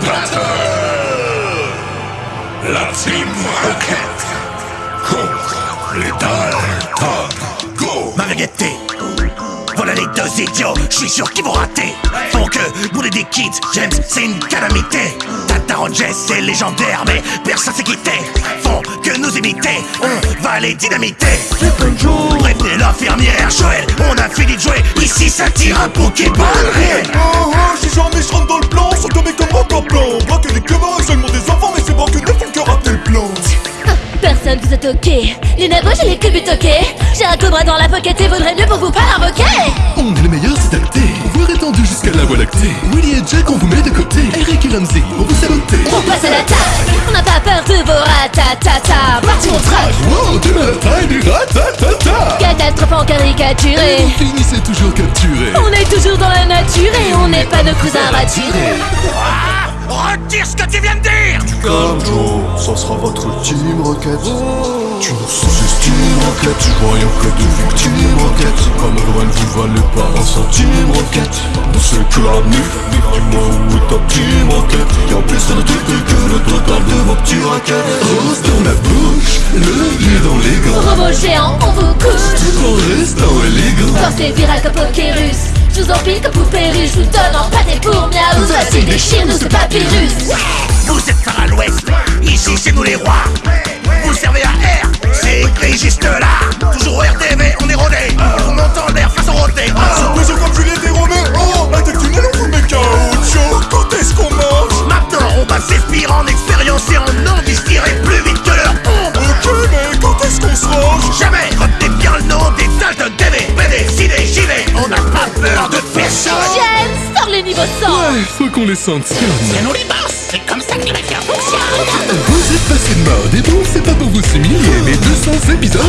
Battle La Team Rocket contre les Dalton Go Mariette Voilà les deux idiots, je suis sûr qu'ils vont rater. Font que bouler des kids, James c'est une calamité Tata Jess c'est légendaire mais personne s'est quitté Font que nous imiter, on va les dynamiter. Prévenez l'infirmière, Joël, on a fini de jouer. Ici ça tire un Pokéball réel. Oh oh, si jamais je rentre dans le plan, sont tombés comme en plan Braquer les camarades, seulement des enfants, mais c'est braquer ne font que rater le plan. Personne vous a toqué. Les nabos j'ai les cubes toqués J'ai un cobra dans la pocket et vaudrait mieux pour vous pas l'invoquer On est les meilleurs, c'est acté Voir étendu jusqu'à la voie lactée. Willy et Jack, on vous met de côté Eric et Ramsey, vous On passe à l'attaque On n'a pas peur de vos ratatata. Parti mon track Wow, la taille du ratatata. Catastrophe en caricaturé Vous finissez toujours capturé. On est toujours dans la nature et on n'est pas nos cousins raturés Retire ce que tu viens de dire. Comme Joe, ça sera votre ultime requête. Tu nous sous-estimes, Rocket Voyons que de victimes, Rocket Comme loin vous valez pas un centime, Rocket Nous c'est que la nuit, dis-moi où est ta team, Rocket Y'a plus de trucs que le total de vos petits raquettes. Rose dans la bouche, le nez dans les gants. Robot géant, on vous couche. Tout restant élégant Forcé viral comme Pokérus Je vous empile comme poupée russe. Je vous donne en pâté pour miaou. Voici des chiens, nous Vous êtes Far l'Ouest, ici c'est nous les rois. Vous servez à R, c'est écrit juste là. Toujours au RTV, on est rodé. On monte en l'air face au roté Surprise comme Juliette et Romain Oh, la tête tunnel on vous met caoutchouc. Quand est-ce qu'on mange? Maintenant on va s'inspirer en expérience et en nom distiller plus vite que leur ombre. Ok, mais quand est-ce qu'on se range? Jamais retenez bien le nom des Dalton TV BD, JD, JV On n'a pas peur de personne Niveaux 100 Ouais, faut qu'on les sanctionne nous les boss, c'est comme ça que les mafia fonctionnent Vous êtes passé de mode et bon, c'est pas pour vous humilier Mais 200 épisodes.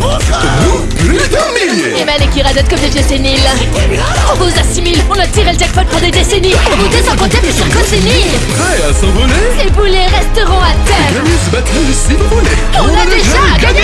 Vous, plus d'un millier Et Malek qui radote comme des vieux séniles. On vous assimile, on a tiré le jackpot pour des décennies. On vous descend compter plus sur sénile Prêt à s'envoler? Les boulets resteront à terre. Gagnez ce battle si vous voulez. On a déjà gagné